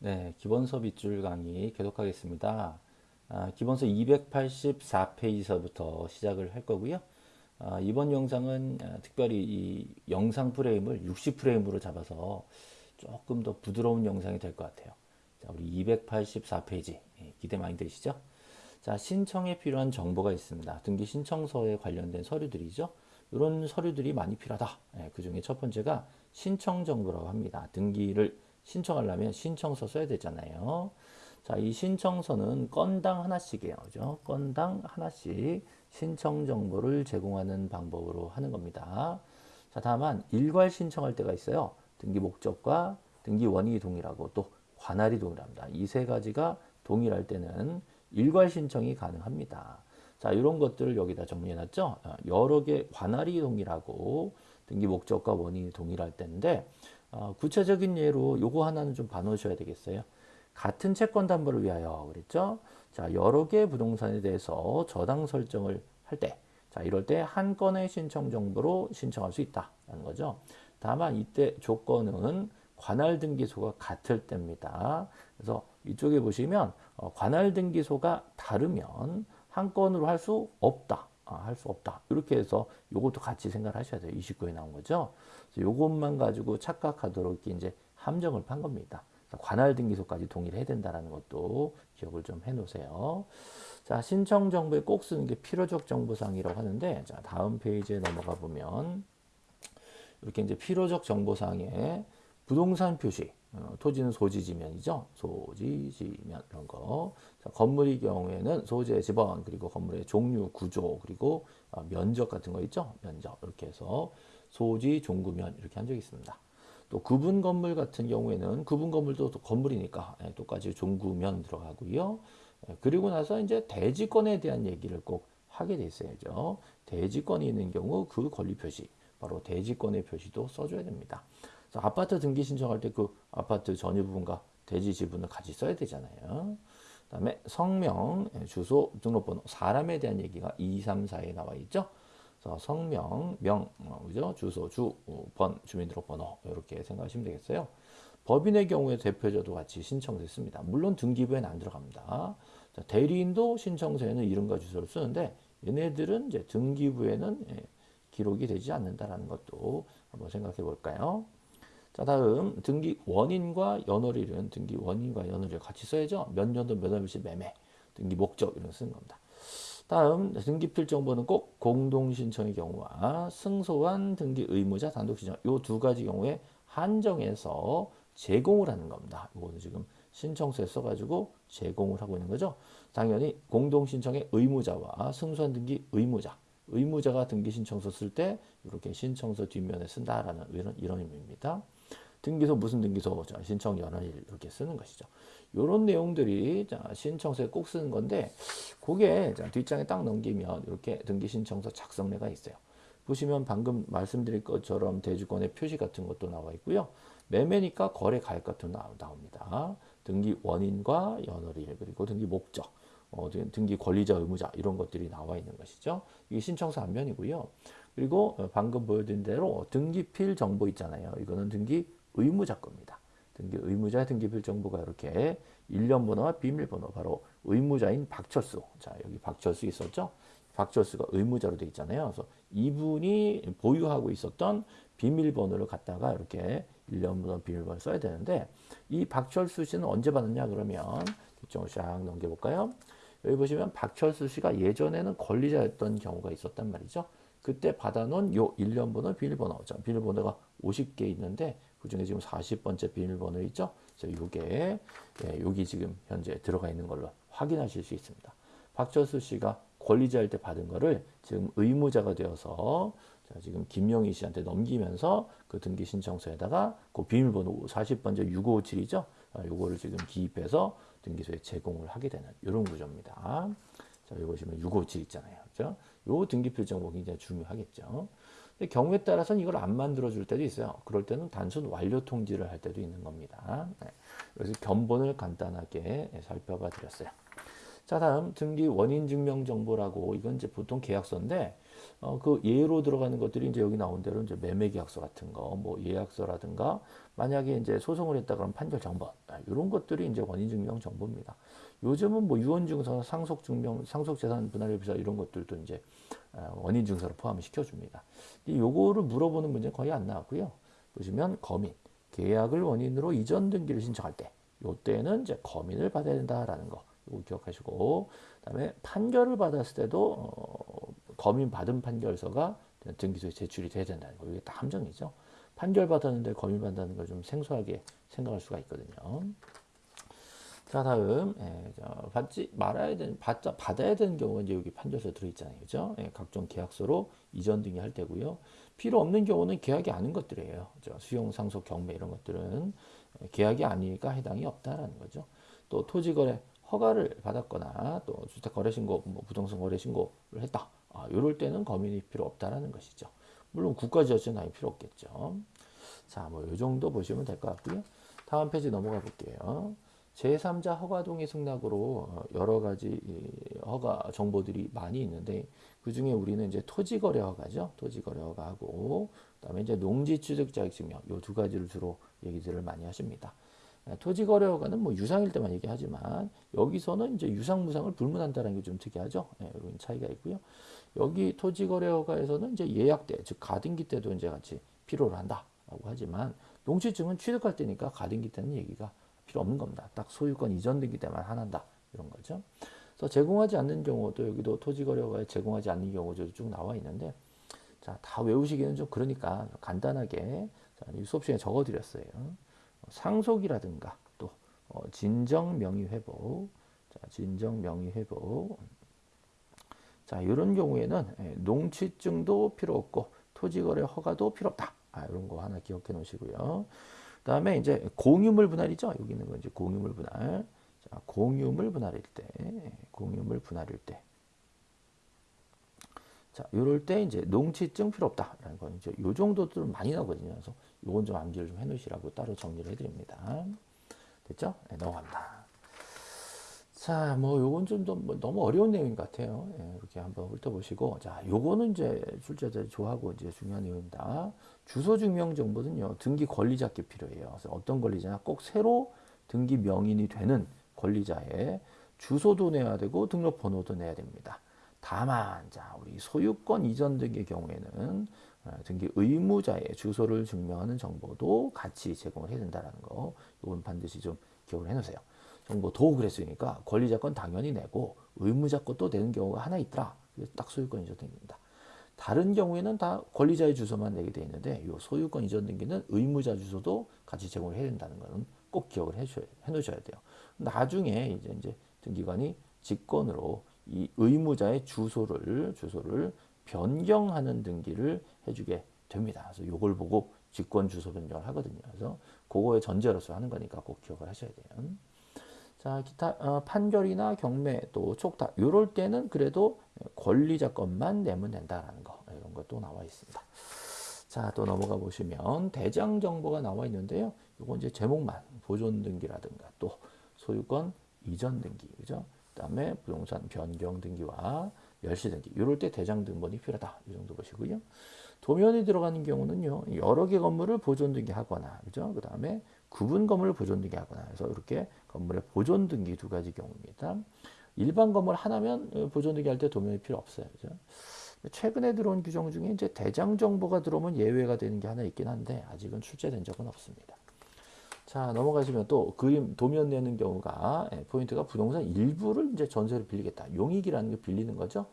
네, 기본서 빗줄 강의 계속하겠습니다. 아, 기본서 284페이지서부터 시작을 할 거고요. 아, 이번 영상은 아, 특별히 이 영상 프레임을 60프레임으로 잡아서 조금 더 부드러운 영상이 될 것 같아요. 자, 우리 284페이지 예, 기대 많이 되시죠? 자, 신청에 필요한 정보가 있습니다. 등기 신청서에 관련된 서류들이죠. 이런 서류들이 많이 필요하다. 예, 그 중에 첫 번째가 신청 정보라고 합니다. 등기를 신청하려면 신청서 써야 되잖아요. 자, 이 신청서는 건당 하나씩이에요. 그죠? 건당 하나씩 신청 정보를 제공하는 방법으로 하는 겁니다. 자, 다만 일괄 신청할 때가 있어요. 등기 목적과 등기 원인이 동일하고 또 관할이 동일합니다. 이 세 가지가 동일할 때는 일괄 신청이 가능합니다. 자, 이런 것들을 여기다 정리해 놨죠. 어, 여러 개 관할이 동일하고 등기 목적과 원인이 동일할 때인데 어, 구체적인 예로 요거 하나는 좀 봐놓으셔야 되겠어요. 같은 채권 담보를 위하여 그랬죠. 자, 여러 개의 부동산에 대해서 저당 설정을 할 때, 자, 이럴 때 한 건의 신청 정보로 신청할 수 있다는 거죠. 다만 이때 조건은 관할 등기소가 같을 때입니다. 그래서 이쪽에 보시면 어, 관할 등기소가 다르면 한 건으로 할 수 없다. 아, 할수 없다. 이렇게 해서 요것도 같이 생각 하셔야 돼요. 29에 나온 거죠. 요것만 가지고 착각하도록 이제 함정을 판 겁니다. 관할 등기소까지 동일해야 된다는 것도 기억을 좀 해놓으세요. 자, 신청 정보에 꼭 쓰는 게 필요적 정보사항이라고 하는데, 자, 다음 페이지에 넘어가 보면, 이렇게 이제 필요적 정보사항에 부동산 표시, 어, 토지는 소지지면이죠. 소지지면 이런 거. 자, 건물의 경우에는 소재 지번 그리고 건물의 종류, 구조 그리고 어, 면적 같은 거 있죠. 면적 이렇게 해서 소지, 종구면 이렇게 한 적이 있습니다. 또 구분 건물 같은 경우에는 구분 건물도 또 건물이니까 예, 똑같이 종구면 들어가고요. 예, 그리고 나서 이제 대지권에 대한 얘기를 꼭 하게 돼 있어야죠. 대지권이 있는 경우 그 권리 표시, 바로 대지권의 표시도 써줘야 됩니다. 아파트 등기 신청할 때 그 아파트 전유 부분과 대지 지분을 같이 써야 되잖아요. 그 다음에 성명, 예, 주소, 등록번호, 사람에 대한 얘기가 2, 3, 4에 나와 있죠. 그래서 성명, 명, 어, 그죠? 주소, 주, 어, 번, 주민등록번호 이렇게 생각하시면 되겠어요. 법인의 경우에 대표자도 같이 신청됐습니다. 물론 등기부에는 안 들어갑니다. 자, 대리인도 신청서에는 이름과 주소를 쓰는데 얘네들은 이제 등기부에는 예, 기록이 되지 않는다라는 것도 한번 생각해 볼까요? 자 다음 등기 원인과 연월일은 등기 원인과 연월일 같이 써야죠. 몇 년도 몇 월일치 매매 등기 목적 이런 거 쓰는 겁니다. 다음 등기필 정보는 꼭 공동신청의 경우와 승소한 등기 의무자 단독신청 이 두 가지 경우에 한정해서 제공을 하는 겁니다. 이거는 지금 신청서에 써가지고 제공을 하고 있는 거죠. 당연히 공동신청의 의무자와 승소한 등기 의무자 의무자가 등기 신청서 쓸 때 이렇게 신청서 뒷면에 쓴다라는 이런, 이런 의미입니다. 등기소 무슨 등기소 자, 신청 연원일 이렇게 쓰는 것이죠. 이런 내용들이 자, 신청서에 꼭 쓰는 건데 그게 자, 뒷장에 딱 넘기면 이렇게 등기 신청서 작성례가 있어요. 보시면 방금 말씀드린 것처럼 대주권의 표시 같은 것도 나와 있고요. 매매니까 거래 가액 같은 거 나옵니다. 등기 원인과 연월일 그리고 등기 목적 어, 등기 권리자 의무자 이런 것들이 나와 있는 것이죠. 이게 신청서 앞면이고요. 그리고 어, 방금 보여드린 대로 등기필 정보 있잖아요. 이거는 등기 의무자 겁니다. 등기 의무자 등기필 정보가 이렇게 일련 번호와 비밀번호 바로 의무자인 박철수. 자, 여기 박철수 있었죠? 박철수가 의무자로 돼 있잖아요. 그래서 이분이 보유하고 있었던 비밀번호를 갖다가 이렇게 일련 번호 비밀번호 써야 되는데 이 박철수 씨는 언제 받았냐 그러면 뒷쪽을 쫙 넘겨볼까요? 여기 보시면 박철수 씨가 예전에는 권리자였던 경우가 있었단 말이죠. 그때 받아놓은 요 일련 번호 비밀번호. 자, 비밀번호가 50개 있는데 그 중에 지금 40번째 비밀번호 있죠? 그래서 요게, 예, 여기 지금 현재 들어가 있는 걸로 확인하실 수 있습니다. 박철수 씨가 권리자일 때 받은 거를 지금 의무자가 되어서 자, 지금 김영희 씨한테 넘기면서 그 등기 신청서에다가 그 비밀번호 40번째 6557이죠? 아, 요거를 지금 기입해서 등기소에 제공을 하게 되는 이런 구조입니다. 자, 여기 보시면 657 있잖아요. 그죠? 요 등기표 정보 굉장히 중요하겠죠. 경우에 따라서는 이걸 안 만들어 줄 때도 있어요. 그럴 때는 단순 완료 통지를 할 때도 있는 겁니다. 네. 그래서 견본을 간단하게 살펴봐 드렸어요. 자, 다음 등기 원인 증명 정보라고 이건 이제 보통 계약서인데 어, 그 예로 들어가는 것들이 이제 여기 나온 대로 이제 매매 계약서 같은 거, 뭐 예약서라든가 만약에 이제 소송을 했다 그러면 판결 정보 이런 것들이 이제 원인 증명 정보입니다. 요즘은 뭐 유언 증서, 상속 증명, 상속 재산 분할 협의서 이런 것들도 이제 어, 원인 증서로 포함을 시켜줍니다. 요거를 물어보는 문제는 거의 안 나왔고요. 보시면 거민, 계약을 원인으로 이전 등기를 신청할 때, 요때는 이제 거민을 받아야 된다라는 거. 이거 기억하시고, 그다음에 판결을 받았을 때도 어, 거민 받은 판결서가 등기소에 제출이 돼야 된다는 거. 이게 다 함정이죠. 판결 받았는데 거민 받는 걸좀 생소하게 생각할 수가 있거든요. 자 다음 예, 받지 말아야 되는 받자 받아야 되는 경우는 이제 여기 판결서 들어있잖아요, 그죠? 예, 각종 계약서로 이전 등기 할 때고요. 필요 없는 경우는 계약이 아닌 것들이에요. 그죠? 수용, 상속, 경매 이런 것들은 예, 계약이 아니니까 해당이 없다라는 거죠. 또 토지거래 허가를 받았거나 또 주택거래신고, 뭐 부동산 거래신고를 했다. 아, 이럴 때는 검인이 필요 없다라는 것이죠. 물론 국가지자체는 아예 필요 없겠죠. 자, 뭐 이 정도 보시면 될 것 같고요. 다음 페이지 넘어가 볼게요. 제3자 허가 동의 승낙으로 어, 여러 가지 허가 정보들이 많이 있는데 그 중에 우리는 이제 토지거래 허가죠. 토지거래 허가하고 그다음에 이제 농지취득자격증명 요 두 가지를 주로 얘기들을 많이 하십니다. 예, 토지거래 허가는 뭐 유상일 때만 얘기하지만 여기서는 이제 유상 무상을 불문한다는 게 좀 특이하죠. 예, 이런 차이가 있고요. 여기 토지거래 허가에서는 이제 예약 때, 즉 가등기 때도 이제 같이 필요로 한다라고 하지만 농지증은 취득할 때니까 가등기 때는 얘기가 필요 없는 겁니다. 딱 소유권 이전 등기 때만 하나다 이런 거죠. 그래서 제공하지 않는 경우도 여기도 토지거래허가에 제공하지 않는 경우도 쭉 나와 있는데 자, 다 외우시기는 좀 그러니까 간단하게 자, 수업 시간에 적어드렸어요. 상속이라든가 또 어, 진정 명의 회복, 자, 진정 명의 회복. 자, 이런 경우에는 예, 농취증도 필요 없고 토지거래 허가도 필요 없다. 아, 이런 거 하나 기억해 놓으시고요. 다음에 이제 공유물 분할이죠. 여기 있는 건 이제 공유물 분할. 자, 공유물 분할일 때, 공유물 분할일 때. 자, 요럴 때 이제 농취증 필요 없다라는 건 이제 요 정도도 많이 나거든요. 그래서 요건 좀 암기를 좀 해놓으시라고 따로 정리를 해드립니다. 됐죠? 네, 넘어갑니다. 자, 뭐 요건 좀뭐 너무 어려운 내용인 것 같아요. 예, 이렇게 한번 훑어보시고, 자, 요거는 이제 출제자들이 좋아하고 이제 중요한 내용입니다. 주소 증명 정보는요 등기 권리자께 필요해요. 그래서 어떤 권리자냐, 꼭 새로 등기 명인이 되는 권리자의 주소도 내야 되고 등록번호도 내야 됩니다. 다만, 자, 우리 소유권 이전 등의 경우에는 어, 등기 의무자의 주소를 증명하는 정보도 같이 제공을 해야 된다는 거, 이건 반드시 좀 기억을 해 놓으세요. 정보도 그랬으니까 권리자 건 당연히 내고 의무자 것도 내는 경우가 하나 있더라. 딱 소유권 이전 등기입니다. 다른 경우에는 다 권리자의 주소만 내게 되어 있는데 이 소유권 이전 등기는 의무자 주소도 같이 제공을 해야 된다는 것은 꼭 기억을 해줘야, 해놓으셔야 돼요. 나중에 이제 이제 등기관이 직권으로 이 의무자의 주소를 주소를 변경하는 등기를 해주게 됩니다. 그래서 이걸 보고 직권 주소 변경을 하거든요. 그래서 그거의 전제로서 하는 거니까 꼭 기억을 하셔야 돼요. 자, 기타 어, 판결이나 경매 또 촉탁 이럴 때는 그래도 권리자 것만 내면 된다라는 거 이런 것도 나와 있습니다. 자, 또 넘어가 보시면 대장 정보가 나와 있는데요. 이거 이제 제목만 보존 등기라든가 또 소유권 이전 등기 그죠? 그다음에 부동산 변경 등기와 멸시 등기 이럴 때 대장 등본이 필요하다 이 정도 보시고요. 도면이 들어가는 경우는요 여러 개 건물을 보존 등기하거나 그죠? 그다음에 구분 건물을 보존 등기 하거나 해서 이렇게 건물의 보존 등기 두 가지 경우입니다. 일반 건물 하나면 어, 보존 등기 할 때 도면이 필요 없어요. 그죠? 최근에 들어온 규정 중에 이제 대장 정보가 들어오면 예외가 되는 게 하나 있긴 한데 아직은 출제된 적은 없습니다. 자 넘어가시면 또 그림 도면 내는 경우가 예, 포인트가 부동산 일부를 이제 전세로 빌리겠다. 용익이라는 게 빌리는 거죠.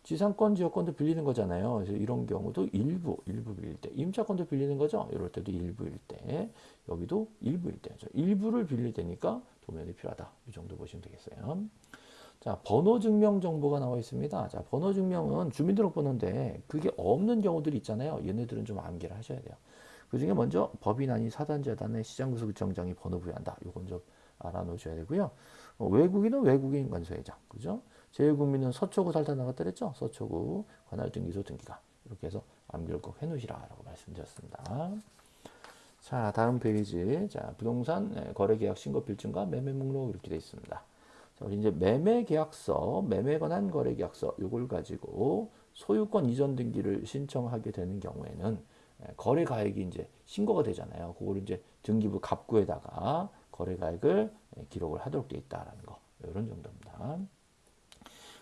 예. 지상권, 지역권도 빌리는 거잖아요. 그래서 이런 경우도 일부, 일부 빌릴 때, 임차권도 빌리는 거죠. 이럴 때도 일부일 때, 여기도 일부일 때, 일부를 빌릴 때니까 도면이 필요하다. 이 정도 보시면 되겠어요. 자, 번호 증명 정보가 나와 있습니다. 자, 번호 증명은 주민등록번호인데 그게 없는 경우들이 있잖아요. 얘네들은 좀 암기를 하셔야 돼요. 그 중에 먼저 법인 아닌 사단재단의 시장구속구청장이 번호 부여한다. 요건 좀 알아놓으셔야 되고요. 어, 외국인은 외국인 관소회장, 그죠? 제외국민은 서초구 살다 나갔다 그랬죠? 서초구 관할등기소 등기가 이렇게 해서 암기를 꼭 해놓으시라 라고 말씀드렸습니다. 자 다음 페이지 자 부동산 네, 거래계약 신고 필증과 매매 목록 이렇게 되어 있습니다. 자, 우리 이제 매매 계약서, 매매 관한 거래 계약서 요걸 가지고 소유권 이전 등기를 신청하게 되는 경우에는 예, 거래 가액이 이제 신고가 되잖아요. 그걸 이제 등기부 갑구에다가 거래 가액을 예, 기록을 하도록 되어 있다라는 거. 이런 정도입니다.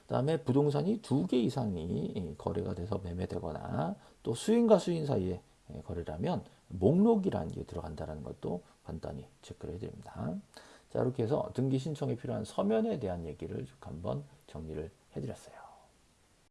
그다음에 부동산이 두 개 이상이 예, 거래가 돼서 매매되거나 또 수인과 수인 사이에 예, 거래라면 목록이라는 게 들어간다는 것도 간단히 체크를 해드립니다. 자 이렇게 해서 등기 신청에 필요한 서면에 대한 얘기를 쭉 한번 정리를 해드렸어요.